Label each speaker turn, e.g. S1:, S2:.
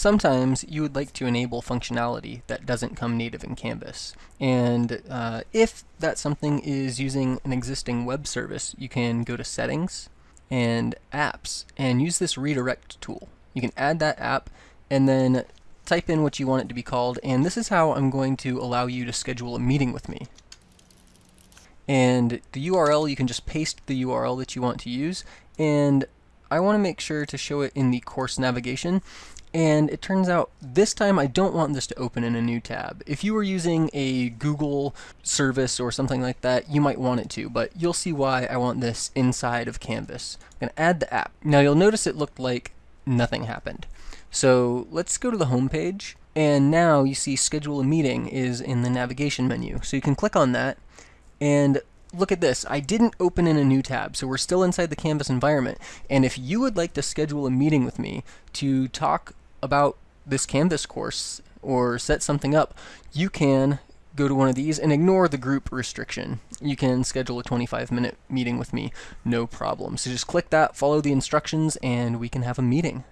S1: sometimes you would like to enable functionality that doesn't come native in Canvas. And uh, if that something is using an existing web service, you can go to Settings and Apps and use this redirect tool. You can add that app and then type in what you want it to be called, and this is how I'm going to allow you to schedule a meeting with me. And the URL, you can just paste the URL that you want to use, and I want to make sure to show it in the course navigation, and it turns out this time I don't want this to open in a new tab. If you were using a Google service or something like that, you might want it to, but you'll see why I want this inside of Canvas. I'm going to add the app. Now you'll notice it looked like nothing happened. So let's go to the home page and now you see schedule a meeting is in the navigation menu. So you can click on that and look at this. I didn't open in a new tab, so we're still inside the Canvas environment. And if you would like to schedule a meeting with me to talk about this Canvas course or set something up, you can go to one of these and ignore the group restriction. You can schedule a 25 minute meeting with me, no problem. So just click that, follow the instructions, and we can have a meeting.